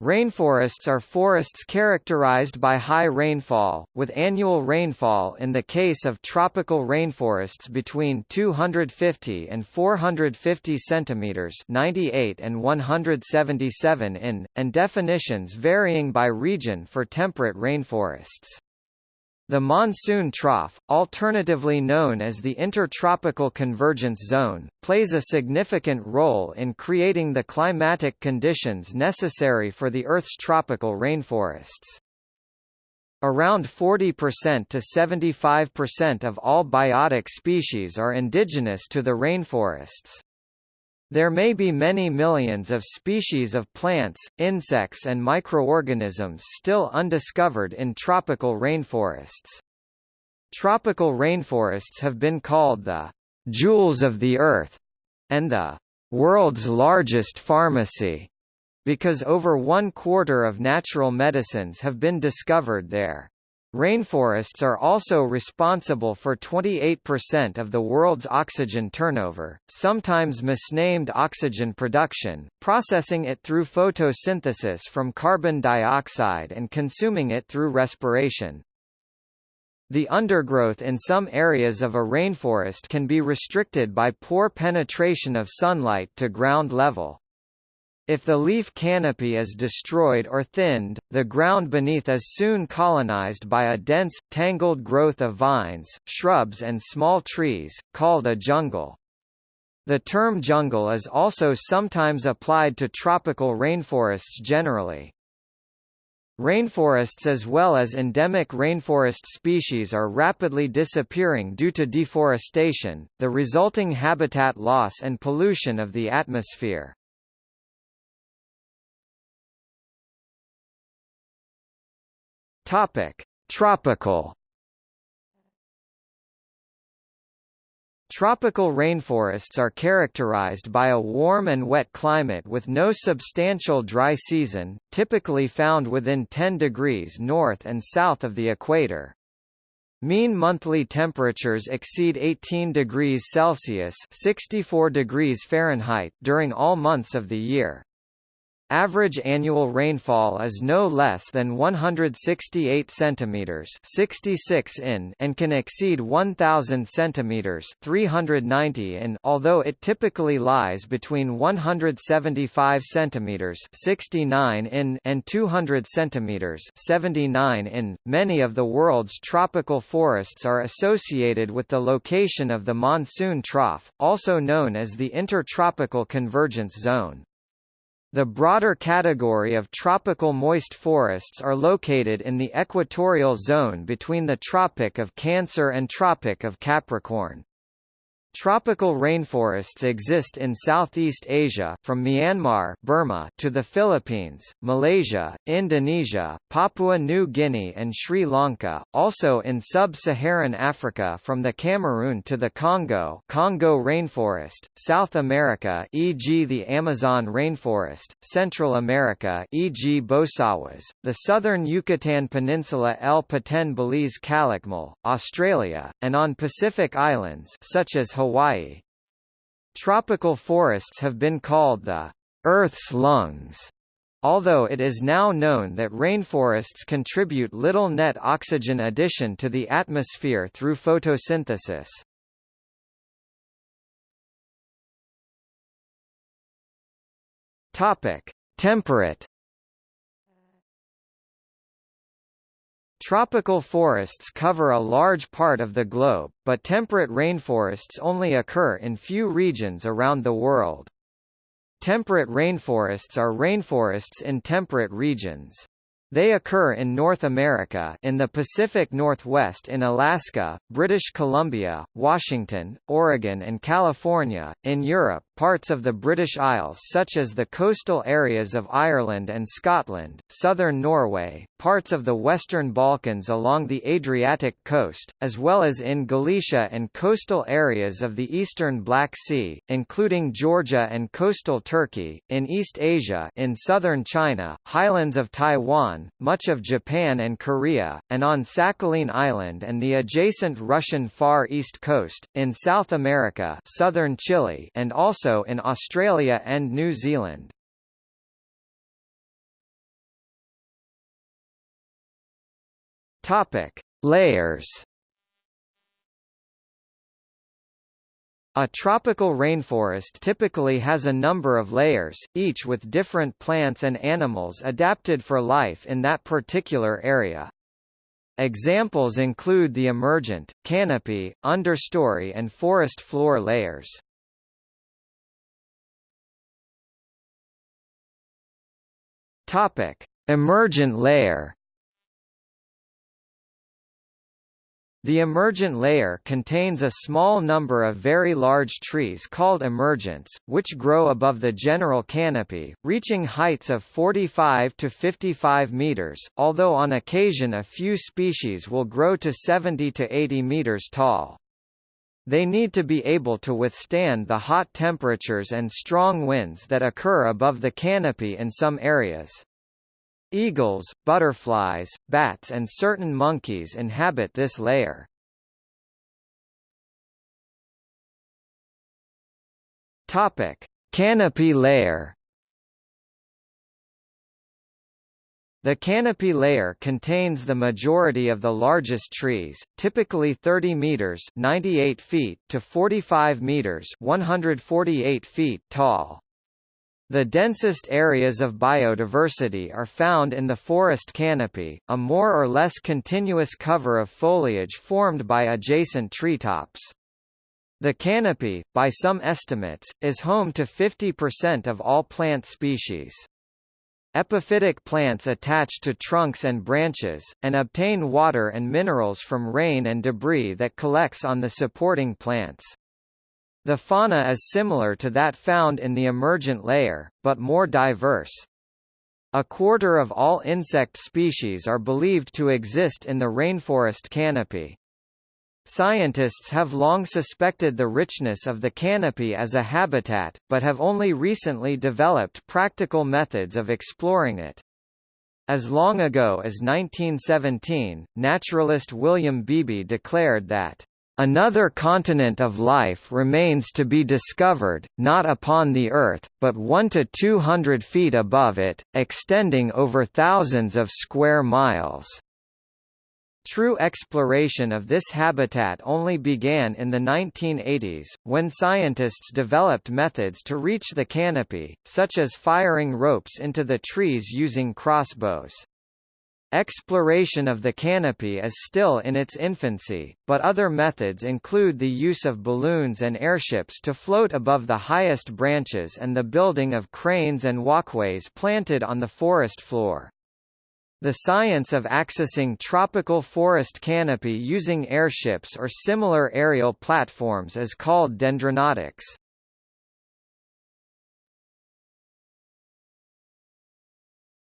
Rainforests are forests characterized by high rainfall, with annual rainfall in the case of tropical rainforests between 250 and 450 centimeters (98 and 177 in), and definitions varying by region for temperate rainforests. The monsoon trough, alternatively known as the Intertropical Convergence Zone, plays a significant role in creating the climatic conditions necessary for the Earth's tropical rainforests. Around 40% to 75% of all biotic species are indigenous to the rainforests. There may be many millions of species of plants, insects and microorganisms still undiscovered in tropical rainforests. Tropical rainforests have been called the jewels of the earth and the world's largest pharmacy because over one quarter of natural medicines have been discovered there. Rainforests are also responsible for 28% of the world's oxygen turnover, sometimes misnamed oxygen production, processing it through photosynthesis from carbon dioxide and consuming it through respiration. The undergrowth in some areas of a rainforest can be restricted by poor penetration of sunlight to ground level. If the leaf canopy is destroyed or thinned, the ground beneath is soon colonized by a dense, tangled growth of vines, shrubs and small trees, called a jungle. The term jungle is also sometimes applied to tropical rainforests generally. Rainforests as well as endemic rainforest species are rapidly disappearing due to deforestation, the resulting habitat loss and pollution of the atmosphere. Topic: Tropical Tropical rainforests are characterized by a warm and wet climate with no substantial dry season, typically found within 10 degrees north and south of the equator. Mean monthly temperatures exceed 18 degrees Celsius (64 degrees Fahrenheit) during all months of the year. Average annual rainfall is no less than 168 centimeters, 66 in, and can exceed 1000 centimeters, 390 in, although it typically lies between 175 centimeters, 69 in, and 200 centimeters, 79 in. Many of the world's tropical forests are associated with the location of the monsoon trough, also known as the Intertropical Convergence Zone. The broader category of tropical moist forests are located in the equatorial zone between the Tropic of Cancer and Tropic of Capricorn. Tropical rainforests exist in Southeast Asia from Myanmar Burma to the Philippines, Malaysia, Indonesia, Papua New Guinea and Sri Lanka, also in sub-Saharan Africa from the Cameroon to the Congo Congo rainforest, South America e.g. the Amazon rainforest, Central America e.g. Bosawas, the southern Yucatan Peninsula El Petén Belize Calakmul, Australia, and on Pacific Islands such as Hawaii. Tropical forests have been called the Earth's lungs, although it is now known that rainforests contribute little net oxygen addition to the atmosphere through photosynthesis. Topic: Temperate Tropical forests cover a large part of the globe, but temperate rainforests only occur in few regions around the world. Temperate rainforests are rainforests in temperate regions. They occur in North America in the Pacific Northwest in Alaska, British Columbia, Washington, Oregon and California, in Europe, parts of the British Isles such as the coastal areas of Ireland and Scotland, southern Norway, parts of the Western Balkans along the Adriatic coast, as well as in Galicia and coastal areas of the eastern Black Sea, including Georgia and coastal Turkey, in East Asia in southern China, highlands of Taiwan Taiwan, much of Japan and Korea, and on Sakhalin Island and the adjacent Russian Far East coast, in South America southern Chile and also in Australia and New Zealand. Topic: Layers. A tropical rainforest typically has a number of layers, each with different plants and animals adapted for life in that particular area. Examples include the emergent, canopy, understory and forest floor layers. Emergent layer. The emergent layer contains a small number of very large trees called emergents, which grow above the general canopy, reaching heights of 45 to 55 meters, although on occasion a few species will grow to 70 to 80 meters tall. They need to be able to withstand the hot temperatures and strong winds that occur above the canopy in some areas. Eagles, butterflies, bats and certain monkeys inhabit this layer. Topic: Canopy layer The canopy layer contains the majority of the largest trees, typically 30 meters (98 feet) to 45 meters (148 feet) tall. The densest areas of biodiversity are found in the forest canopy, a more or less continuous cover of foliage formed by adjacent treetops. The canopy, by some estimates, is home to 50% of all plant species. Epiphytic plants attach to trunks and branches, and obtain water and minerals from rain and debris that collects on the supporting plants. The fauna is similar to that found in the emergent layer, but more diverse. A quarter of all insect species are believed to exist in the rainforest canopy. Scientists have long suspected the richness of the canopy as a habitat, but have only recently developed practical methods of exploring it. As long ago as 1917, naturalist William Beebe declared that Another continent of life remains to be discovered, not upon the Earth, but one to two hundred feet above it, extending over thousands of square miles. True exploration of this habitat only began in the 1980s, when scientists developed methods to reach the canopy, such as firing ropes into the trees using crossbows. Exploration of the canopy is still in its infancy, but other methods include the use of balloons and airships to float above the highest branches and the building of cranes and walkways planted on the forest floor. The science of accessing tropical forest canopy using airships or similar aerial platforms is called dendronautics.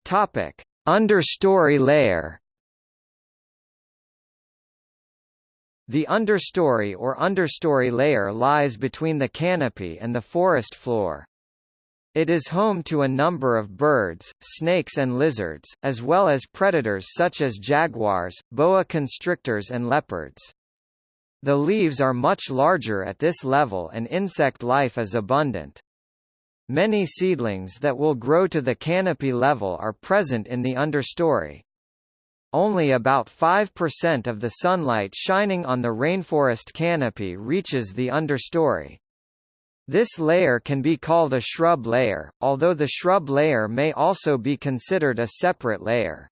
Topic: Understory layer. The understory or understory layer lies between the canopy and the forest floor. It is home to a number of birds, snakes and lizards, as well as predators such as jaguars, boa constrictors and leopards. The leaves are much larger at this level and insect life is abundant. Many seedlings that will grow to the canopy level are present in the understory. Only about 5% of the sunlight shining on the rainforest canopy reaches the understory. This layer can be called a shrub layer, although the shrub layer may also be considered a separate layer.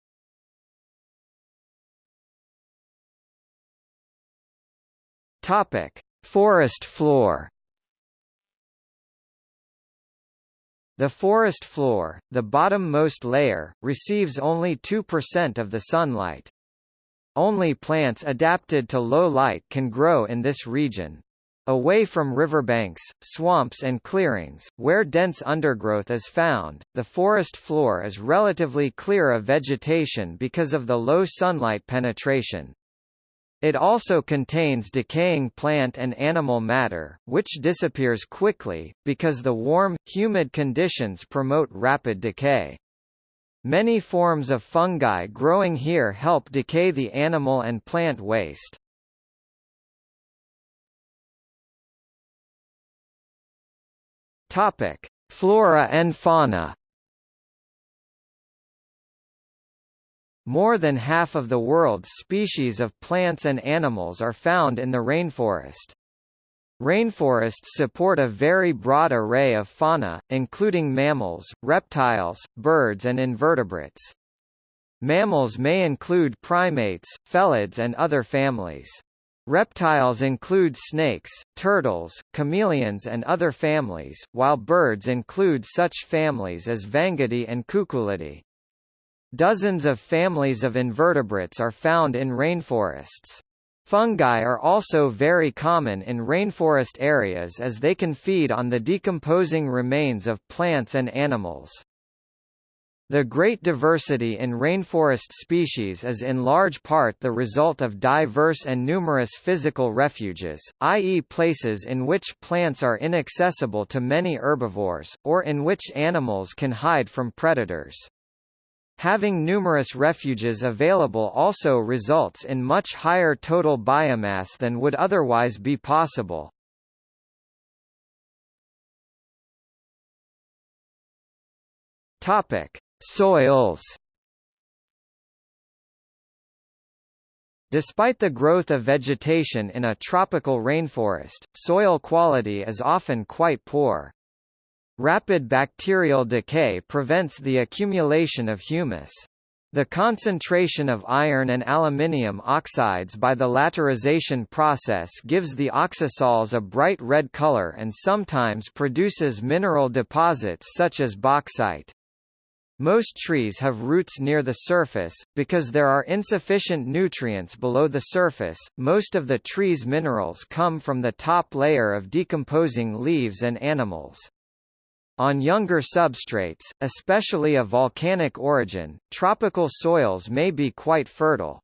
Topic: Forest floor. The forest floor, the bottom-most layer, receives only 2% of the sunlight. Only plants adapted to low light can grow in this region. Away from riverbanks, swamps and clearings, where dense undergrowth is found, the forest floor is relatively clear of vegetation because of the low sunlight penetration. It also contains decaying plant and animal matter, which disappears quickly, because the warm, humid conditions promote rapid decay. Many forms of fungi growing here help decay the animal and plant waste. Topic: Flora and fauna. More than half of the world's species of plants and animals are found in the rainforest. Rainforests support a very broad array of fauna, including mammals, reptiles, birds and invertebrates. Mammals may include primates, felids and other families. Reptiles include snakes, turtles, chameleons and other families, while birds include such families as Vangidae and Cuculidae. Dozens of families of invertebrates are found in rainforests. Fungi are also very common in rainforest areas as they can feed on the decomposing remains of plants and animals. The great diversity in rainforest species is in large part the result of diverse and numerous physical refuges, i.e. places in which plants are inaccessible to many herbivores, or in which animals can hide from predators. Having numerous refuges available also results in much higher total biomass than would otherwise be possible. Topic: Soils Despite the growth of vegetation in a tropical rainforest, soil quality is often quite poor. Rapid bacterial decay prevents the accumulation of humus. The concentration of iron and aluminium oxides by the laterization process gives the oxisols a bright red color and sometimes produces mineral deposits such as bauxite. Most trees have roots near the surface, because there are insufficient nutrients below the surface. Most of the tree's minerals come from the top layer of decomposing leaves and animals. On younger substrates, especially of volcanic origin, tropical soils may be quite fertile.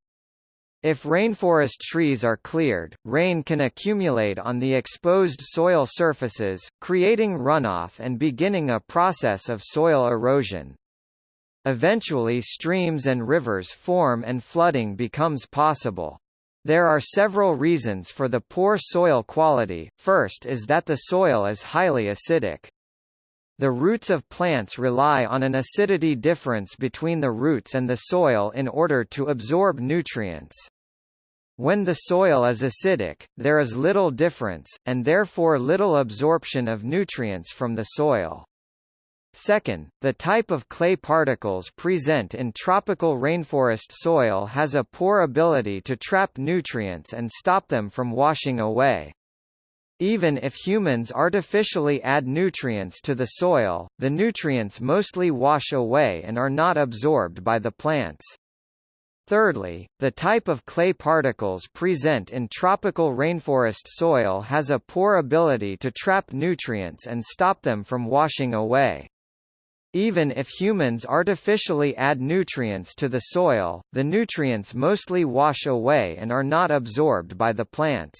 If rainforest trees are cleared, rain can accumulate on the exposed soil surfaces, creating runoff and beginning a process of soil erosion. Eventually streams and rivers form and flooding becomes possible. There are several reasons for the poor soil quality, first is that the soil is highly acidic. The roots of plants rely on an acidity difference between the roots and the soil in order to absorb nutrients. When the soil is acidic, there is little difference, and therefore little absorption of nutrients from the soil. Second, the type of clay particles present in tropical rainforest soil has a poor ability to trap nutrients and stop them from washing away. Even if humans artificially add nutrients to the soil, the nutrients mostly wash away and are not absorbed by the plants. Thirdly, the type of clay particles present in tropical rainforest soil has a poor ability to trap nutrients and stop them from washing away. Even if humans artificially add nutrients to the soil, the nutrients mostly wash away and are not absorbed by the plants.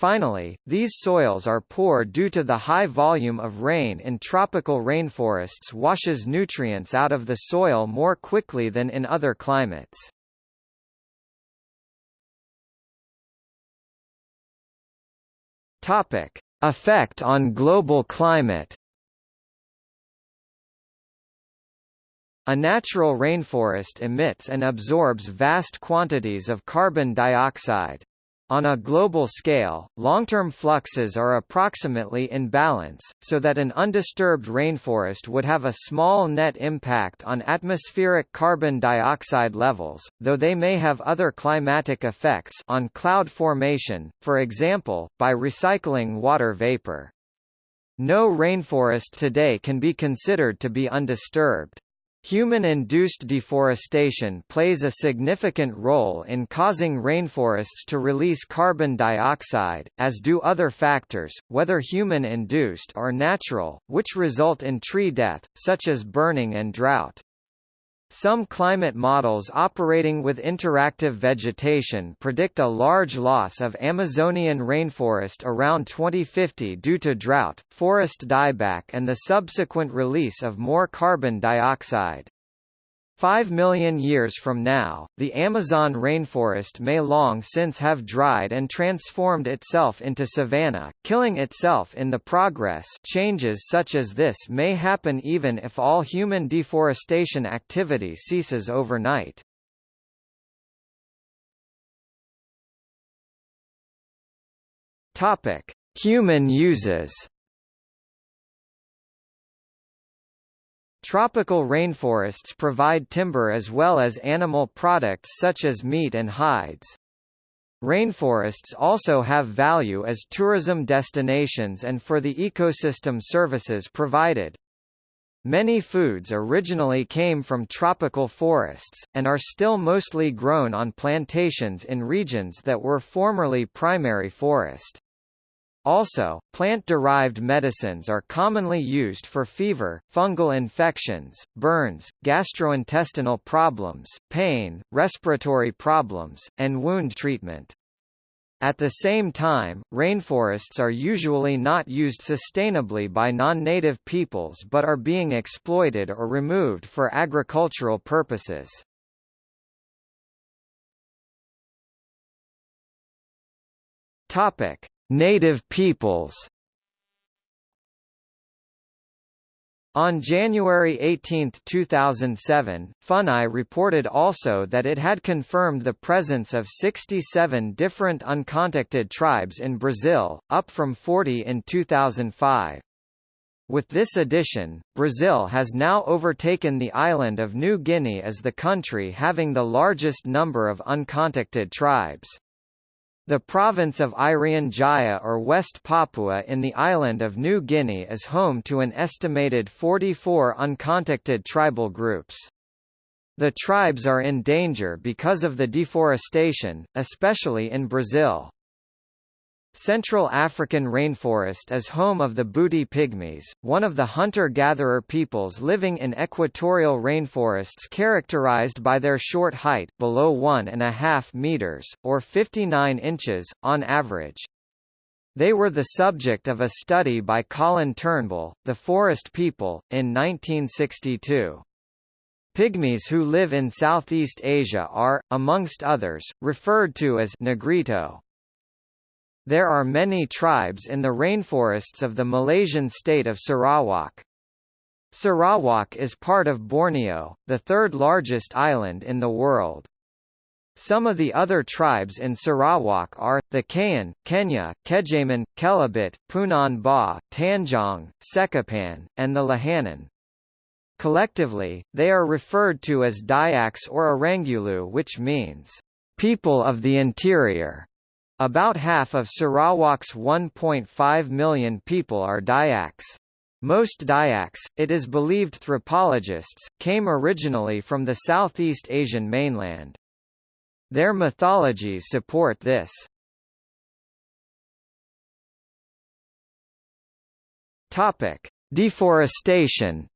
Finally, these soils are poor due to the high volume of rain in tropical rainforests washes nutrients out of the soil more quickly than in other climates. Topic: Effect on global climate A natural rainforest emits and absorbs vast quantities of carbon dioxide. On a global scale, long-term fluxes are approximately in balance, so that an undisturbed rainforest would have a small net impact on atmospheric carbon dioxide levels, though they may have other climatic effects on cloud formation, for example, by recycling water vapor. No rainforest today can be considered to be undisturbed. Human-induced deforestation plays a significant role in causing rainforests to release carbon dioxide, as do other factors, whether human-induced or natural, which result in tree death, such as burning and drought. Some climate models operating with interactive vegetation predict a large loss of Amazonian rainforest around 2050 due to drought, forest dieback and the subsequent release of more carbon dioxide. Five million years from now, the Amazon rainforest may long since have dried and transformed itself into savanna, killing itself in the progress changes such as this may happen even if all human deforestation activity ceases overnight. Human uses Tropical rainforests provide timber as well as animal products such as meat and hides. Rainforests also have value as tourism destinations and for the ecosystem services provided. Many foods originally came from tropical forests, and are still mostly grown on plantations in regions that were formerly primary forest. Also, plant-derived medicines are commonly used for fever, fungal infections, burns, gastrointestinal problems, pain, respiratory problems, and wound treatment. At the same time, rainforests are usually not used sustainably by non-native peoples but are being exploited or removed for agricultural purposes. Topic: Native peoples On January 18, 2007, FUNAI reported also that it had confirmed the presence of 67 different uncontacted tribes in Brazil, up from 40 in 2005. With this addition, Brazil has now overtaken the island of New Guinea as the country having the largest number of uncontacted tribes. The province of Irian Jaya or West Papua in the island of New Guinea is home to an estimated 44 uncontacted tribal groups. The tribes are in danger because of the deforestation, especially in Brazil. Central African rainforest is home of the Mbuti Pygmies, one of the hunter-gatherer peoples living in equatorial rainforests characterized by their short height below 1.5 meters, or 59 inches, on average. They were the subject of a study by Colin Turnbull, The Forest People, in 1962. Pygmies who live in Southeast Asia are, amongst others, referred to as Negrito. There are many tribes in the rainforests of the Malaysian state of Sarawak. Sarawak is part of Borneo, the third largest island in the world. Some of the other tribes in Sarawak are, the Kayan, Kenyah, Kejaman, Kelabit, Punan Ba, Tanjong, Sekapan, and the Lahanan. Collectively, they are referred to as Dayaks or Orangulu which means, people of the interior. About half of Sarawak's 1.5 million people are Dayaks. Most Dayaks, it is believed thropologists, came originally from the Southeast Asian mainland. Their mythologies support this. Topic: Deforestation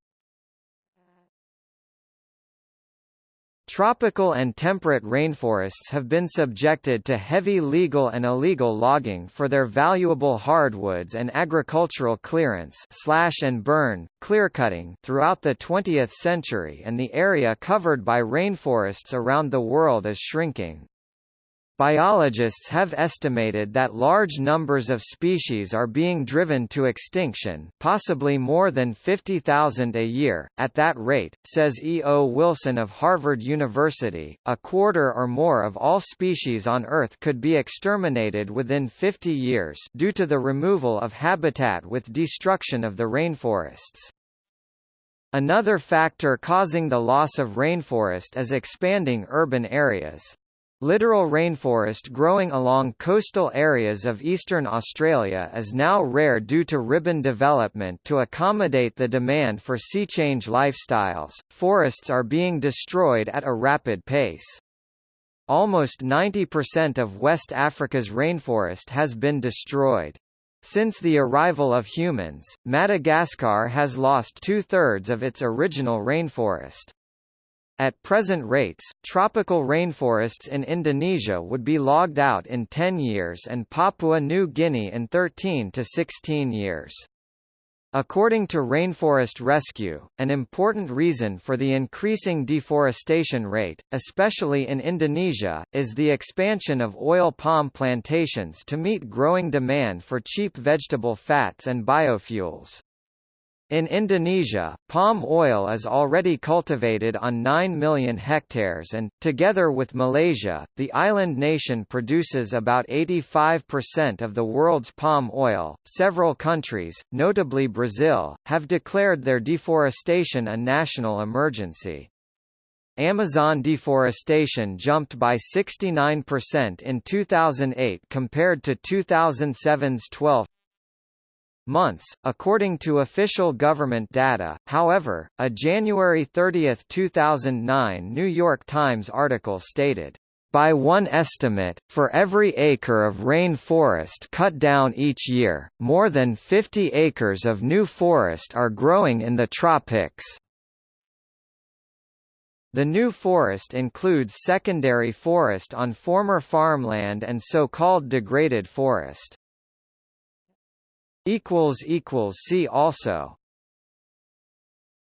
Tropical and temperate rainforests have been subjected to heavy legal and illegal logging for their valuable hardwoods and agricultural clearance slash and burn, clearcutting throughout the 20th century and the area covered by rainforests around the world is shrinking. Biologists have estimated that large numbers of species are being driven to extinction possibly more than 50,000 a year. At that rate, says E. O. Wilson of Harvard University, a quarter or more of all species on Earth could be exterminated within 50 years due to the removal of habitat with destruction of the rainforests. Another factor causing the loss of rainforest is expanding urban areas. Littoral rainforest growing along coastal areas of eastern Australia is now rare due to ribbon development to accommodate the demand for sea-change lifestyles. Forests are being destroyed at a rapid pace. Almost 90% of West Africa's rainforest has been destroyed. Since the arrival of humans, Madagascar has lost two-thirds of its original rainforest. At present rates, tropical rainforests in Indonesia would be logged out in 10 years and Papua New Guinea in 13 to 16 years. According to Rainforest Rescue, an important reason for the increasing deforestation rate, especially in Indonesia, is the expansion of oil palm plantations to meet growing demand for cheap vegetable fats and biofuels. In Indonesia, palm oil is already cultivated on 9 million hectares and, together with Malaysia, the island nation produces about 85% of the world's palm oil. Several countries, notably Brazil, have declared their deforestation a national emergency. Amazon deforestation jumped by 69% in 2008 compared to 2007's 12 months, according to official government data. However, a January 30, 2009 New York Times article stated, by one estimate, for every acre of rain forest cut down each year, more than 50 acres of new forest are growing in the tropics. The new forest includes secondary forest on former farmland and so-called degraded forest. See also